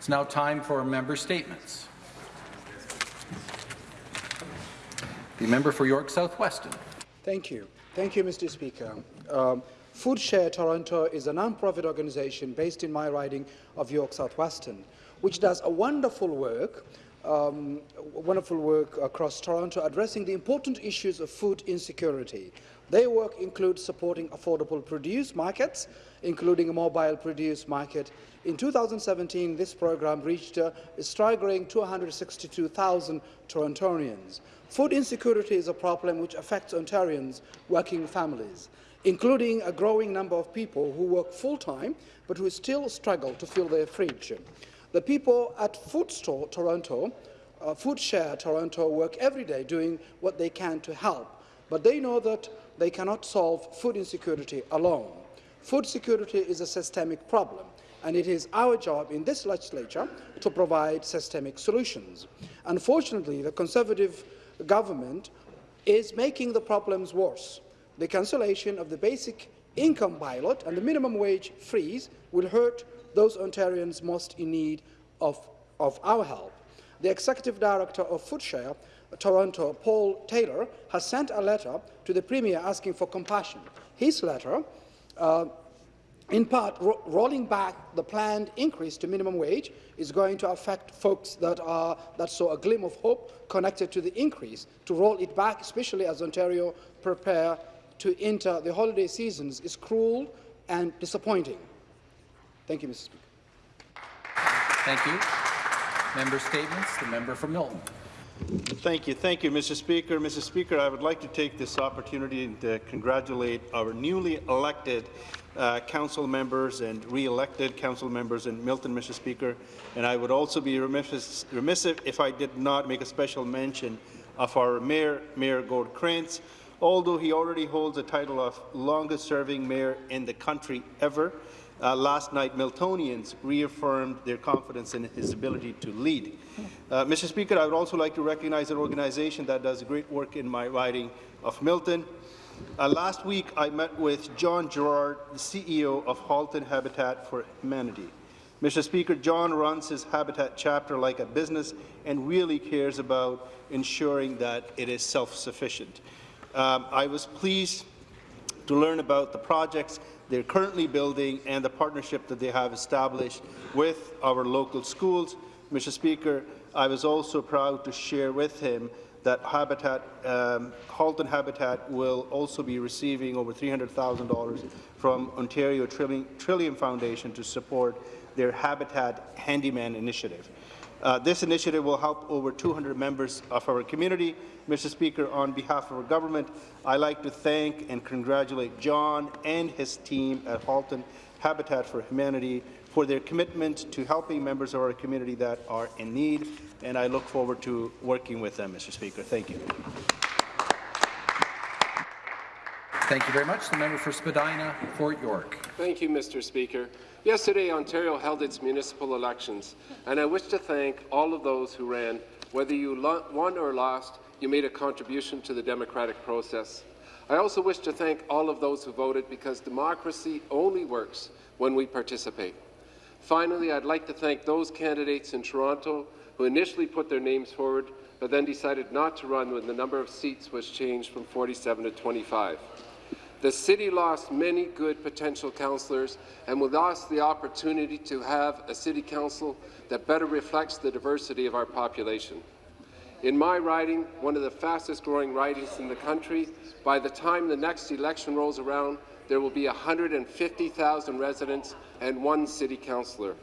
It's now time for member statements. The member for York South-Weston. Thank you. Thank you, Mr. Speaker. Um, Food Share Toronto is a non-profit organization based in my riding of York South-Weston, which does a wonderful work um, wonderful work across Toronto addressing the important issues of food insecurity. Their work includes supporting affordable produce markets, including a mobile produce market. In 2017, this program reached a staggering 262,000 Torontonians. Food insecurity is a problem which affects Ontarians' working families, including a growing number of people who work full-time but who still struggle to fill their fridge. The people at Food Store Toronto, uh, Food Share Toronto, work every day doing what they can to help, but they know that they cannot solve food insecurity alone. Food security is a systemic problem, and it is our job in this legislature to provide systemic solutions. Unfortunately, the Conservative government is making the problems worse. The cancellation of the basic income pilot and the minimum wage freeze will hurt those Ontarians most in need of, of our help. The Executive Director of Foodshare, Toronto, Paul Taylor, has sent a letter to the Premier asking for compassion. His letter, uh, in part, ro rolling back the planned increase to minimum wage is going to affect folks that, are, that saw a glimmer of hope connected to the increase. To roll it back, especially as Ontario prepare to enter the holiday seasons, is cruel and disappointing. Thank you, Mr. Speaker. Thank you. Member statements. The member from Milton. Thank you. Thank you, Mr. Speaker. Mr. Speaker, I would like to take this opportunity to congratulate our newly elected uh, council members and re-elected council members in Milton, Mr. Speaker. And I would also be remiss, remiss if I did not make a special mention of our Mayor, Mayor Gord Krantz. Although he already holds the title of longest-serving mayor in the country ever, uh, last night, Miltonians reaffirmed their confidence in his ability to lead. Uh, Mr. Speaker, I would also like to recognize an organization that does great work in my riding of Milton. Uh, last week, I met with John Gerard, the CEO of Halton Habitat for Humanity. Mr. Speaker, John runs his Habitat chapter like a business and really cares about ensuring that it is self-sufficient. Um, I was pleased to learn about the projects they're currently building and the partnership that they have established with our local schools. Mr. Speaker, I was also proud to share with him that Habitat, um, Halton Habitat will also be receiving over $300,000 from Ontario Trillium, Trillium Foundation to support their Habitat Handyman initiative. Uh, this initiative will help over 200 members of our community. Mr. Speaker, on behalf of our government, I'd like to thank and congratulate John and his team at Halton Habitat for Humanity for their commitment to helping members of our community that are in need, and I look forward to working with them, Mr. Speaker. Thank you. Thank you very much. The member for Spadina, Fort York. Thank you, Mr. Speaker. Yesterday, Ontario held its municipal elections, and I wish to thank all of those who ran. Whether you won or lost, you made a contribution to the democratic process. I also wish to thank all of those who voted because democracy only works when we participate. Finally, I'd like to thank those candidates in Toronto who initially put their names forward but then decided not to run when the number of seats was changed from 47 to 25. The city lost many good potential councillors, and we lost the opportunity to have a city council that better reflects the diversity of our population. In my riding, one of the fastest growing ridings in the country, by the time the next election rolls around, there will be 150,000 residents and one city councillor.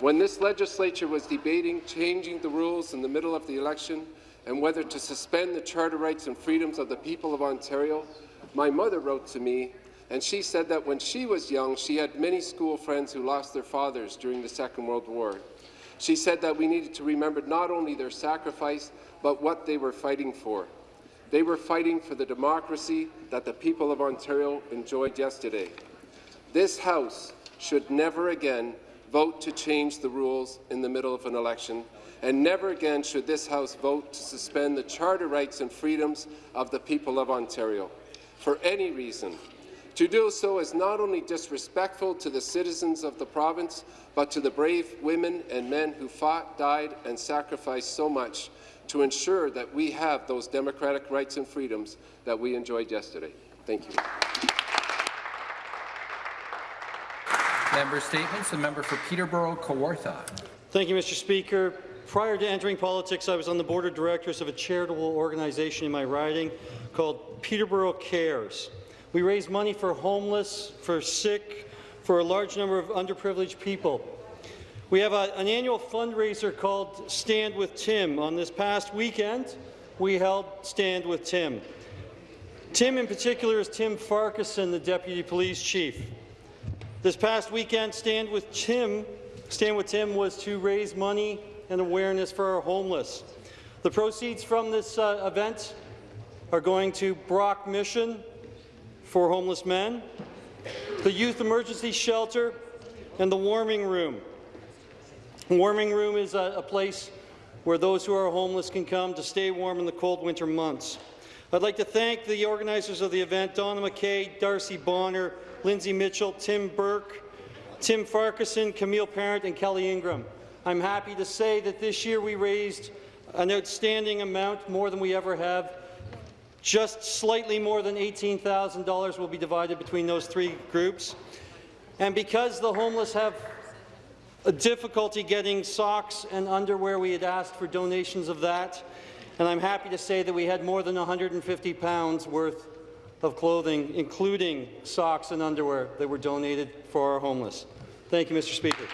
When this legislature was debating changing the rules in the middle of the election and whether to suspend the charter rights and freedoms of the people of Ontario, my mother wrote to me, and she said that when she was young, she had many school friends who lost their fathers during the Second World War. She said that we needed to remember not only their sacrifice, but what they were fighting for. They were fighting for the democracy that the people of Ontario enjoyed yesterday. This House should never again vote to change the rules in the middle of an election, and never again should this House vote to suspend the charter rights and freedoms of the people of Ontario for any reason. To do so is not only disrespectful to the citizens of the province, but but to the brave women and men who fought, died, and sacrificed so much to ensure that we have those democratic rights and freedoms that we enjoyed yesterday. Thank you. Member statements. The member for Peterborough Kawartha. Thank you, Mr. Speaker. Prior to entering politics, I was on the board of directors of a charitable organization in my riding called Peterborough Cares. We raise money for homeless, for sick, for a large number of underprivileged people. We have a, an annual fundraiser called Stand with Tim. On this past weekend, we held Stand with Tim. Tim in particular is Tim Farquharson, the Deputy Police Chief. This past weekend, Stand with Tim, Stand with Tim was to raise money and awareness for our homeless. The proceeds from this uh, event are going to Brock Mission for homeless men, the Youth Emergency Shelter, and the Warming Room. Warming Room is a, a place where those who are homeless can come to stay warm in the cold winter months. I'd like to thank the organizers of the event, Donna McKay, Darcy Bonner, Lindsay Mitchell, Tim Burke, Tim Farquharson, Camille Parent, and Kelly Ingram. I'm happy to say that this year we raised an outstanding amount, more than we ever have. Just slightly more than $18,000 will be divided between those three groups. And because the homeless have a difficulty getting socks and underwear, we had asked for donations of that. And I'm happy to say that we had more than 150 pounds worth of clothing, including socks and underwear, that were donated for our homeless. Thank you, Mr. Speaker.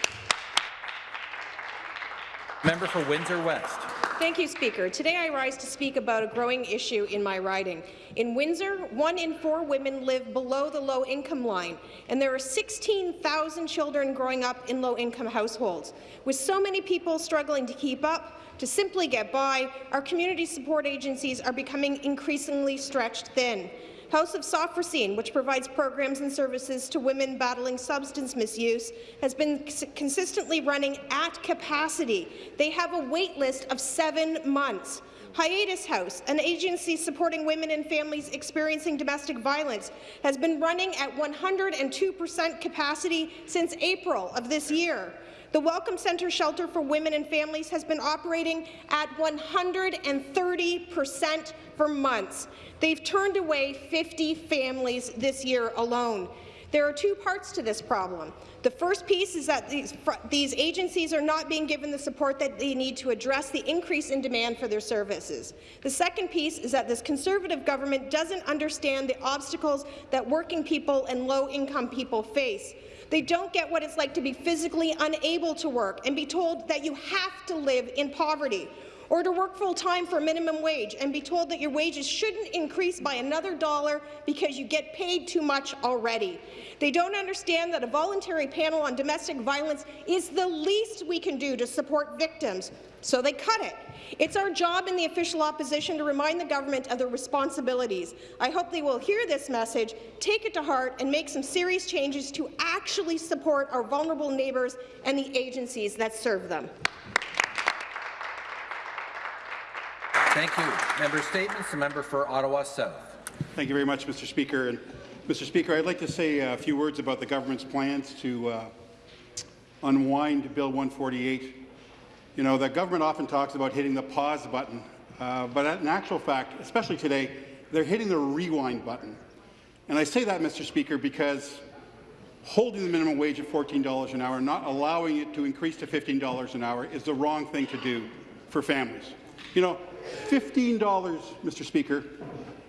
Member for Windsor West. Thank you, Speaker. Today I rise to speak about a growing issue in my riding. In Windsor, one in four women live below the low-income line, and there are 16,000 children growing up in low-income households. With so many people struggling to keep up, to simply get by, our community support agencies are becoming increasingly stretched thin. House of Sophrosyne, which provides programs and services to women battling substance misuse, has been consistently running at capacity. They have a wait list of seven months. Hiatus House, an agency supporting women and families experiencing domestic violence, has been running at 102% capacity since April of this year. The Welcome Centre Shelter for Women and Families has been operating at 130 percent for months. They've turned away 50 families this year alone. There are two parts to this problem. The first piece is that these, these, agencies are not being given the support that they need to address the increase in demand for their services. The second piece is that this Conservative government doesn't understand the obstacles that working people and low-income people face. They don't get what it's like to be physically unable to work and be told that you have to live in poverty or to work full-time for minimum wage and be told that your wages shouldn't increase by another dollar because you get paid too much already. They don't understand that a voluntary panel on domestic violence is the least we can do to support victims, so they cut it. It's our job in the official opposition to remind the government of their responsibilities. I hope they will hear this message, take it to heart, and make some serious changes to actually support our vulnerable neighbours and the agencies that serve them. Thank you. Member statements. The member for Ottawa South. Thank you very much, Mr. Speaker. And Mr. Speaker, I'd like to say a few words about the government's plans to uh, unwind Bill 148. You know, the government often talks about hitting the pause button, uh, but in actual fact, especially today, they're hitting the rewind button. And I say that, Mr. Speaker, because holding the minimum wage at $14 an hour, not allowing it to increase to $15 an hour, is the wrong thing to do for families. You know, $15, Mr. Speaker,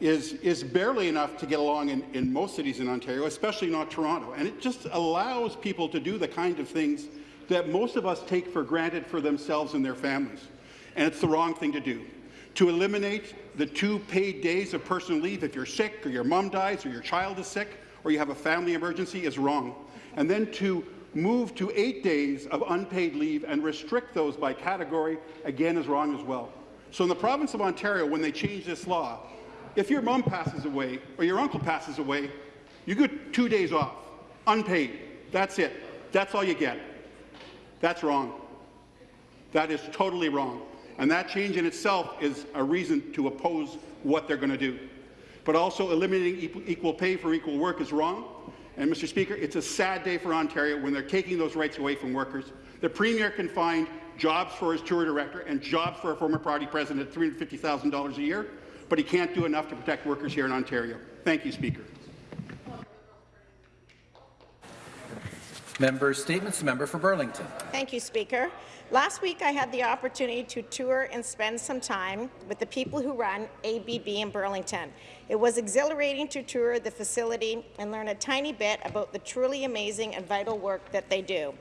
is, is barely enough to get along in, in most cities in Ontario, especially not Toronto. And it just allows people to do the kind of things that most of us take for granted for themselves and their families. And it's the wrong thing to do. To eliminate the two paid days of personal leave if you're sick or your mom dies or your child is sick or you have a family emergency is wrong. And then to move to eight days of unpaid leave and restrict those by category, again, is wrong as well. So in the province of Ontario, when they change this law, if your mom passes away or your uncle passes away, you get two days off, unpaid. That's it. That's all you get. That's wrong. That is totally wrong. And that change in itself is a reason to oppose what they're going to do. But also eliminating equal pay for equal work is wrong. And, Mr. Speaker, it's a sad day for Ontario when they're taking those rights away from workers. The Premier can find jobs for his tour director and jobs for a former party president at $350,000 a year, but he can't do enough to protect workers here in Ontario. Thank you, Speaker. Member Statements, member for Burlington. Thank you, Speaker. Last week, I had the opportunity to tour and spend some time with the people who run ABB in Burlington. It was exhilarating to tour the facility and learn a tiny bit about the truly amazing and vital work that they do.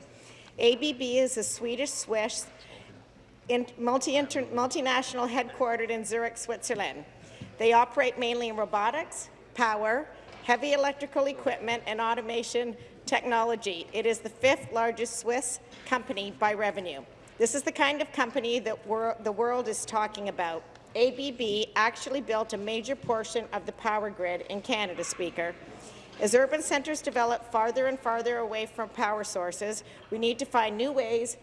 ABB is a Swedish-Swiss multi multinational headquartered in Zurich, Switzerland. They operate mainly in robotics, power, heavy electrical equipment, and automation technology. It is the fifth largest Swiss company by revenue. This is the kind of company that the world is talking about. ABB actually built a major portion of the power grid in Canada, Speaker. As urban centres develop farther and farther away from power sources, we need to find new ways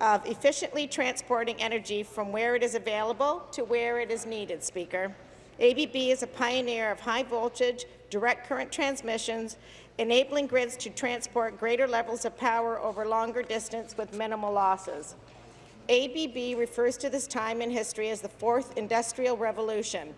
of efficiently transporting energy from where it is available to where it is needed, Speaker. ABB is a pioneer of high voltage, direct current transmissions, enabling grids to transport greater levels of power over longer distance with minimal losses. ABB refers to this time in history as the fourth industrial revolution.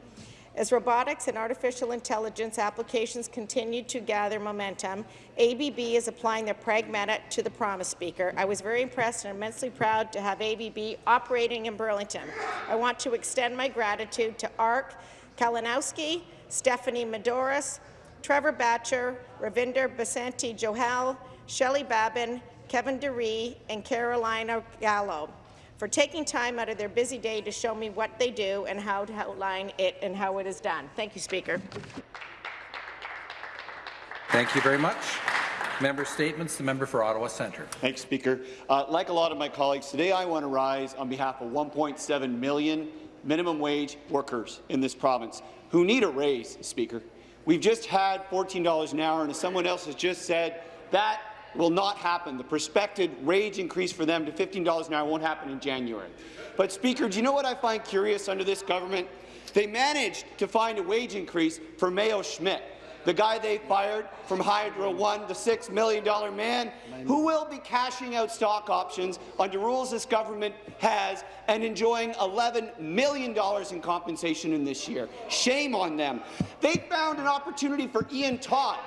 As robotics and artificial intelligence applications continue to gather momentum, ABB is applying their pragmatic to the promise speaker. I was very impressed and immensely proud to have ABB operating in Burlington. I want to extend my gratitude to ARC, Kalinowski, Stephanie Madoris, Trevor Batcher, Ravinder Basanti Johal, Shelley Babin, Kevin DeRee, and Carolina Gallo for taking time out of their busy day to show me what they do and how to outline it and how it is done. Thank you, Speaker. Thank you very much. Member Statements, the member for Ottawa Centre. Thanks, Speaker. Uh, like a lot of my colleagues, today I want to rise on behalf of 1.7 million minimum wage workers in this province who need a raise, Speaker. We've just had $14 an hour, and as someone else has just said, that will not happen. The prospected wage increase for them to $15 an hour won't happen in January. But, Speaker, do you know what I find curious under this government? They managed to find a wage increase for Mayo Schmidt, the guy they fired from Hydro One, the $6 million man, who will be cashing out stock options under rules this government has and enjoying $11 million in compensation in this year. Shame on them. They found an opportunity for Ian Todd,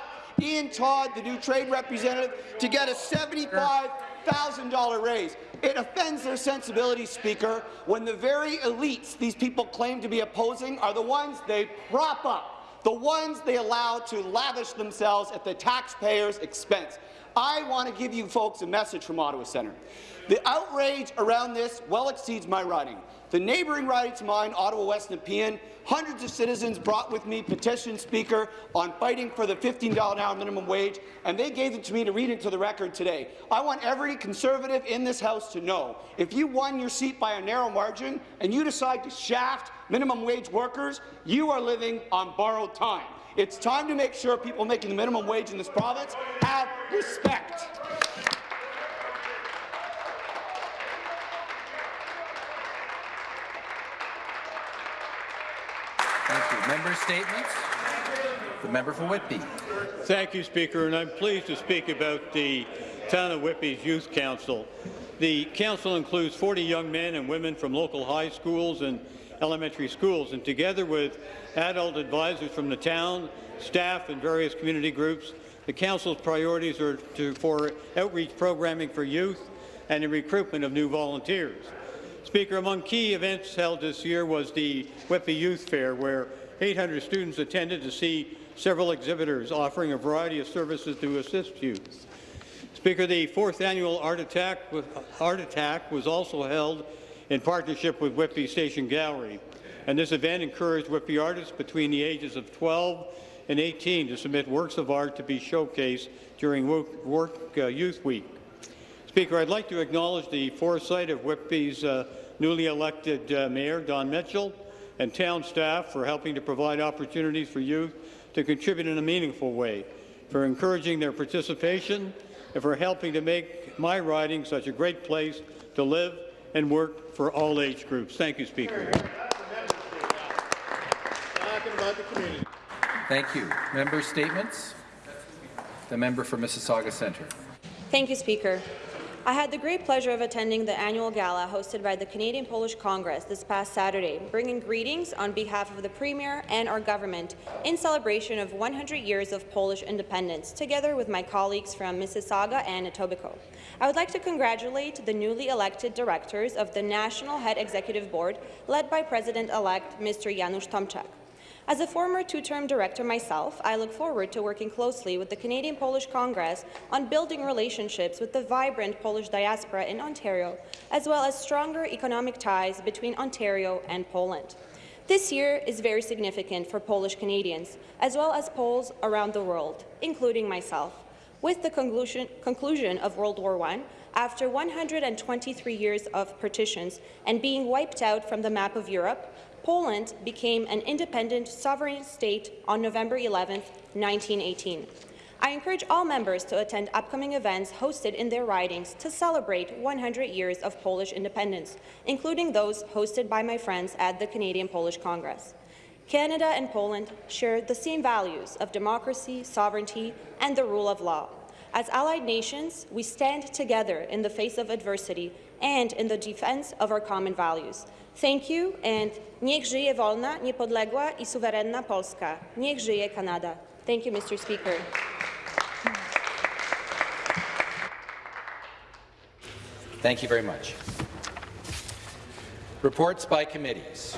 Ian Todd, the new trade representative, to get a $75,000 raise. It offends their sensibility, Speaker, when the very elites these people claim to be opposing are the ones they prop up, the ones they allow to lavish themselves at the taxpayers' expense. I want to give you folks a message from Ottawa Centre. The outrage around this well exceeds my riding. The neighbouring riding to mine, Ottawa West Nepean, hundreds of citizens brought with me petition Speaker, on fighting for the $15 an hour minimum wage, and they gave it to me to read into the record today. I want every Conservative in this House to know, if you won your seat by a narrow margin and you decide to shaft minimum wage workers, you are living on borrowed time. It's time to make sure people making the minimum wage in this province have respect. Thank you. Member Statements, the member for Whitby. Thank you, Speaker, and I'm pleased to speak about the Town of Whitby's Youth Council. The council includes 40 young men and women from local high schools and elementary schools, and together with adult advisors from the town, staff, and various community groups, the council's priorities are to, for outreach programming for youth and the recruitment of new volunteers. Speaker, among key events held this year was the Whitby Youth Fair, where 800 students attended to see several exhibitors offering a variety of services to assist youth. Speaker, the fourth annual Art Attack, Art Attack was also held in partnership with Whitby Station Gallery, and this event encouraged Whitby artists between the ages of 12 and 18 to submit works of art to be showcased during Work, work uh, Youth Week. Speaker, I'd like to acknowledge the foresight of Whitby's uh, newly elected uh, Mayor, Don Mitchell, and town staff for helping to provide opportunities for youth to contribute in a meaningful way, for encouraging their participation, and for helping to make my riding such a great place to live and work for all age groups. Thank you, Speaker. Thank you. Member Statements, The member for Mississauga Centre. Thank you, Speaker. I had the great pleasure of attending the annual gala hosted by the Canadian Polish Congress this past Saturday, bringing greetings on behalf of the Premier and our government in celebration of 100 years of Polish independence, together with my colleagues from Mississauga and Etobicoke. I would like to congratulate the newly elected directors of the National Head Executive Board, led by President-elect Mr. Janusz Tomczak. As a former two-term director myself, I look forward to working closely with the Canadian Polish Congress on building relationships with the vibrant Polish diaspora in Ontario, as well as stronger economic ties between Ontario and Poland. This year is very significant for Polish Canadians, as well as Poles around the world, including myself. With the conclusion, conclusion of World War I, after 123 years of partitions and being wiped out from the map of Europe, Poland became an independent sovereign state on November 11, 1918. I encourage all members to attend upcoming events hosted in their ridings to celebrate 100 years of Polish independence, including those hosted by my friends at the Canadian Polish Congress. Canada and Poland share the same values of democracy, sovereignty, and the rule of law. As allied nations, we stand together in the face of adversity and in the defense of our common values. Thank you, and niech żyje wolna, niepodległa i suwerenna Polska. Niech żyje Kanada. Thank you, Mr. Speaker. Thank you very much. Reports by committees.